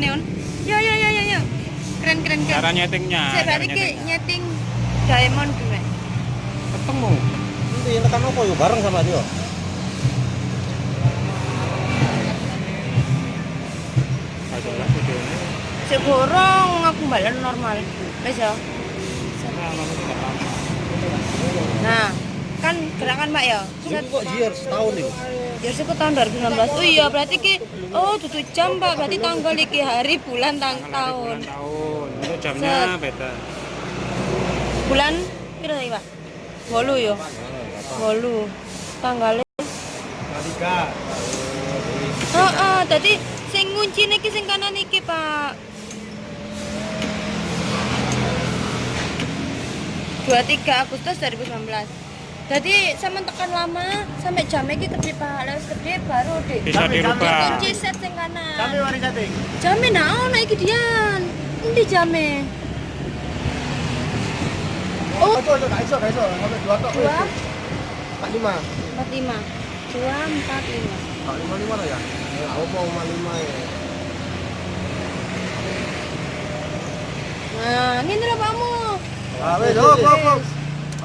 bulannya on. Ya ya ya ya ya. Keren keren keren. Cara nyetingnya. Saya ki nyetingnya. nyeting diamond gue. Ketemu. Nanti tekan apa yuk bareng sama dia. Gorong aku balen normal. Wis ya. Nah. Nah, kan gerakan Mbak ya. Ini kok year setahun nih. Ya sih tahun 2019. Oh iya, berarti ki oh tutup jam, Pak. Berarti tanggal iki hari bulan tang Tanggal tahun. bulan tahun. Untuk jamnya beda. Bulan piro tadi, Pak? 8 ya. 8. Tanggalnya Tiga. Heeh, dadi sing ngunci niki sing kanan iki, Pak. 23 Agustus 2019. Jadi sampe tekan lama sampai jam iki gede Pak, lewat gede baru deh. Bisa dirubah. Kunci set sing kanan. Kami wani setting. Jame nah ono iki dian. Endi jame? Oh, Ojo ojo gak iso gak iso. Sampai dua tok. dua Empat lima. empat lima dua empat lima Empat lima lima lah ya. Aku mau lima lima ya. Nah, ini lho Pakmu. Ah, wes, oh, kok, kok.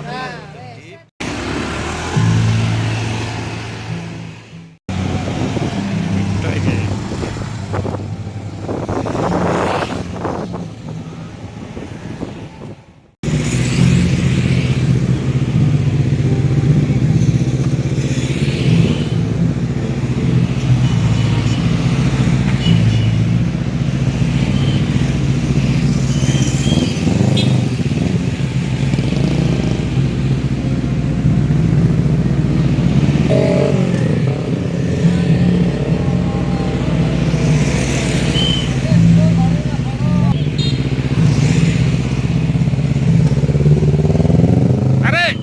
Nah, wes. Itu ini. Tarik.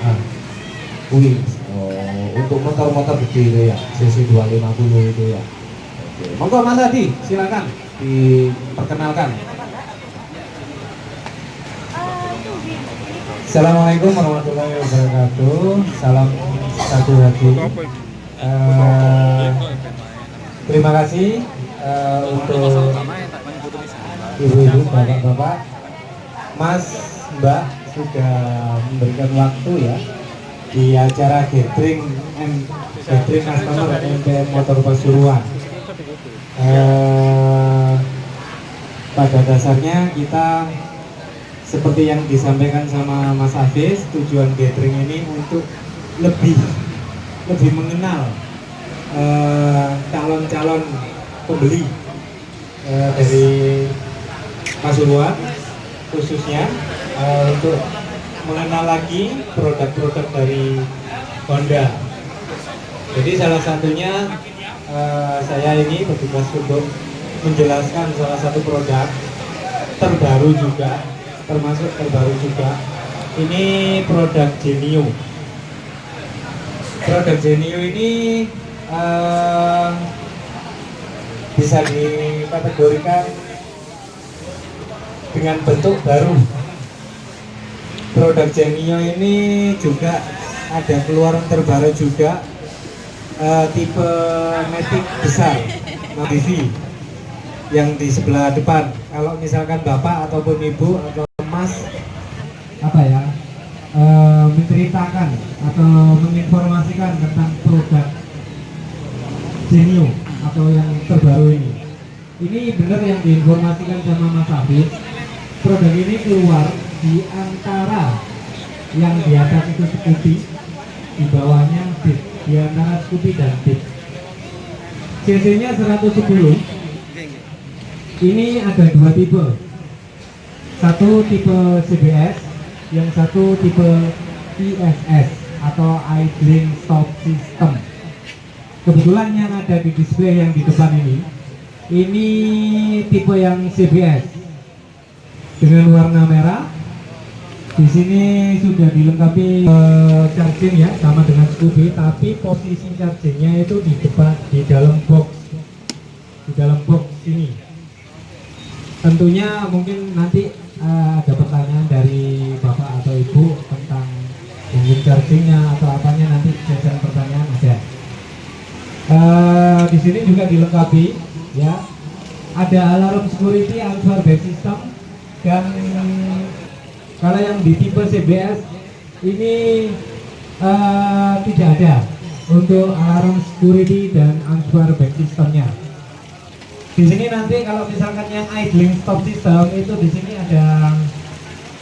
Ah, wih, oh, untuk motor-motor gede itu ya, CC 250 itu ya. Oke, monggo Mas Adi, silakan diperkenalkan. Assalamualaikum warahmatullahi wabarakatuh. Salam satu hati. Itu? Eh, terima kasih eh, untuk ibu-ibu, bapak-bapak, mas, mbak sudah memberikan waktu ya di acara gathering and gathering customer MPM Motor Pasuruan. Eh, pada dasarnya kita seperti yang disampaikan sama Mas Hafiz, tujuan gathering ini untuk lebih lebih mengenal eh, calon-calon pembeli eh, dari Pasuruan khususnya eh, untuk mengenal lagi produk-produk dari Honda. Jadi salah satunya eh, saya ini bertugas untuk menjelaskan salah satu produk terbaru juga, termasuk terbaru juga. Ini produk Genio. Produk Genio ini eh, bisa dikategorikan dengan bentuk baru. Produk Genio ini juga ada keluaran terbaru juga eh, tipe Matic besar, TV yang di sebelah depan. Kalau misalkan bapak ataupun ibu atau mas apa ya eh, menceritakan atau menginformasikan tentang produk Genio atau yang terbaru ini. Ini benar yang diinformasikan sama Mas Afif. Produk ini keluar di antara yang di atas itu Scoopy, di bawahnya Bit, di antara Scoopy dan Bit. CC-nya 110. Ini ada dua tipe. Satu tipe CBS, yang satu tipe ISS atau idling stop system. Kebetulan yang ada di display yang di depan ini, ini tipe yang CBS dengan warna merah. Di sini sudah dilengkapi eh, charging ya, sama dengan Scooby, tapi posisi chargingnya itu di depan di dalam box dalam box ini. Tentunya mungkin nanti eh, ada pertanyaan dari bapak atau ibu tentang mungkin chargingnya atau apanya nanti sesi pertanyaan ada. Eh, di sini juga dilengkapi ya ada alarm security answer based system dan kalau yang di tipe CBS ini eh, tidak ada untuk alarm security dan answer back systemnya. Di sini nanti kalau misalkan yang idling stop system itu di sini ada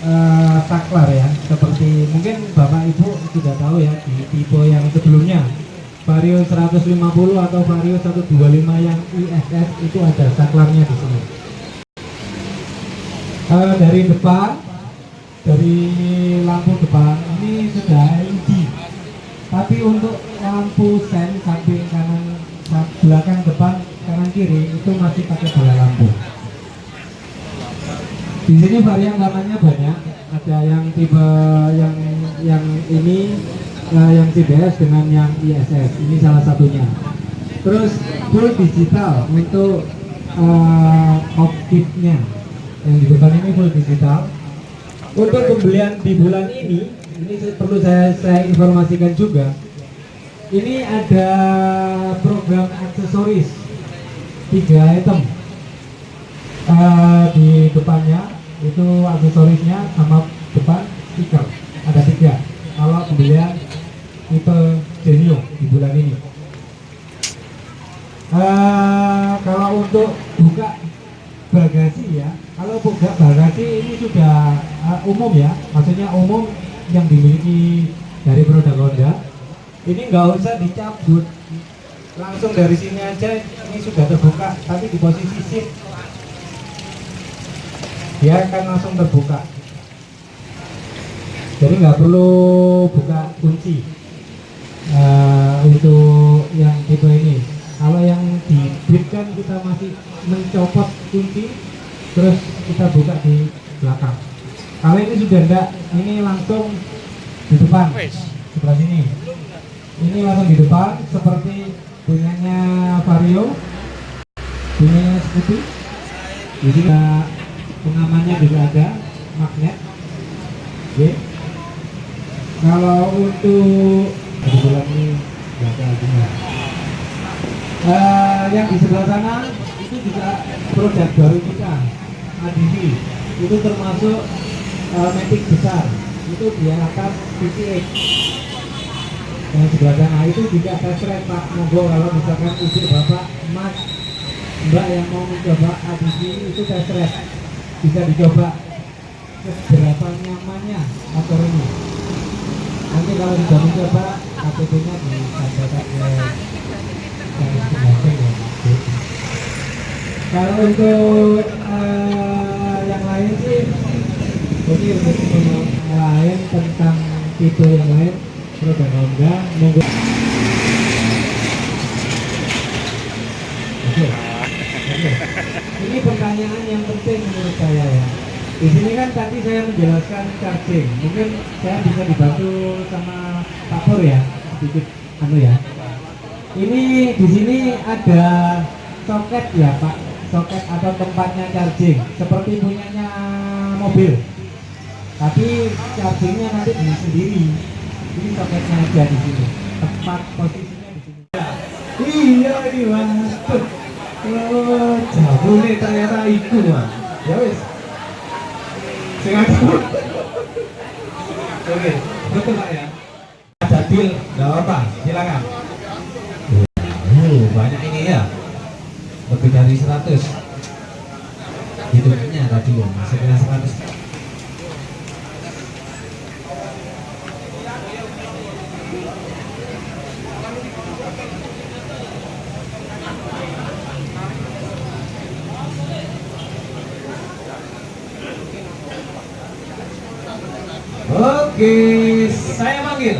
eh, saklar ya, seperti mungkin bapak ibu sudah tahu ya di tipe yang sebelumnya Vario 150 atau Vario 125 yang ISS itu ada saklarnya di sini. Eh, dari depan, dari lampu depan ini sudah LED. Tapi untuk lampu sen samping kanan, belakang depan, kanan kiri itu masih pakai bola lampu. Di sini varian warnanya banyak. Ada yang tipe yang yang ini eh, yang CBS dengan yang ISS. Ini salah satunya. Terus full digital untuk eh, cockpitnya. Yang di depan ini full digital. Untuk pembelian di bulan ini, ini perlu saya, saya informasikan juga. Ini ada program aksesoris tiga item. Eh, di depannya itu aksesorisnya sama depan stiker. Ada tiga. Kalau pembelian tipe Genio di bulan ini umum ya maksudnya umum yang dimiliki dari produk Honda. Ini nggak usah dicabut. Langsung dari sini aja ini sudah terbuka tapi di posisi shift. Dia akan langsung terbuka. Jadi nggak perlu buka kunci eh, untuk yang tipe ini. Kalau yang di kan kita masih mencopot kunci terus kita buka di belakang kalau ini sudah enggak ini langsung di depan. Sebelah sini. Ini langsung di depan seperti punyanya Vario. Punyanya Scoopy jadi uh, pengamannya juga ada magnet. Oke. Kalau untuk kebetulan ini nggak ada artinya Eh, yang di sebelah sana itu juga produk baru kita ADV itu termasuk uh, matic besar itu di atas PCX yang sebelah sana itu juga drive pak. Monggo kalau misalkan ibu bapak mas mbak yang mau mencoba ADV itu drive bisa dicoba seberapa nyamannya ini nanti kalau sudah mencoba KTP nya disampaikan ke ya. Kalau untuk eh, yang lain sih ini untuk yang lain tentang tipe yang lain produk Honda monggo. Ini pertanyaan yang penting menurut saya ya. Di sini kan tadi saya menjelaskan charging. Mungkin saya bisa dibantu sama Pak Pur ya, sedikit anu ya. Ini di sini ada soket ya Pak, soket atau tempatnya charging, seperti punyanya mobil. Tapi chargingnya nanti di sendiri. Ini soketnya aja di sini. Tempat posisinya di sini. Iya ini mas. Oh, jabune ternyata iku mas. Ya wis. Sing aku. Oke, betul Pak ya. Ada deal, nggak apa, silakan. Oh, banyak ini ya. Lebih dari 100. Hitungnya tadi ya, masuknya 100. Oke, saya panggil.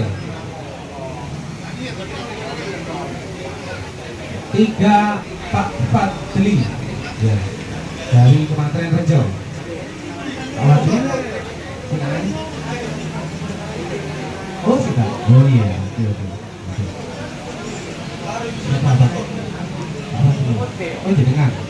Tiga Pak Fadli ya, dari Kementerian Rejo. Oh sudah, oh iya, oke oke. Siapa Pak? Oh jenengan.